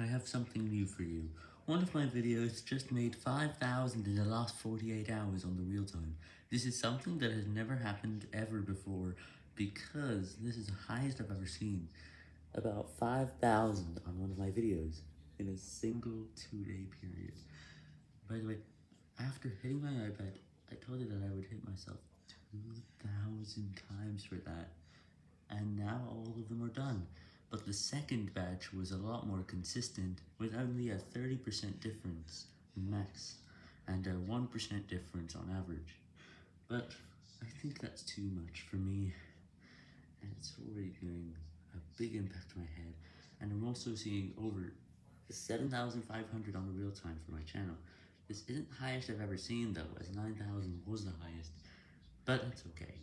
I have something new for you. One of my videos just made 5,000 in the last 48 hours on the real time. This is something that has never happened ever before, because this is the highest I've ever seen. About 5,000 on one of my videos, in a single two-day period. By the way, after hitting my iPad, I told it that I would hit myself 2,000 times for that, and now all of them the second batch was a lot more consistent, with only a 30% difference max, and a 1% difference on average. But I think that's too much for me, and it's already doing a big impact on my head, and I'm also seeing over 7,500 on the real time for my channel. This isn't the highest I've ever seen though, as 9,000 was the highest, but it's okay.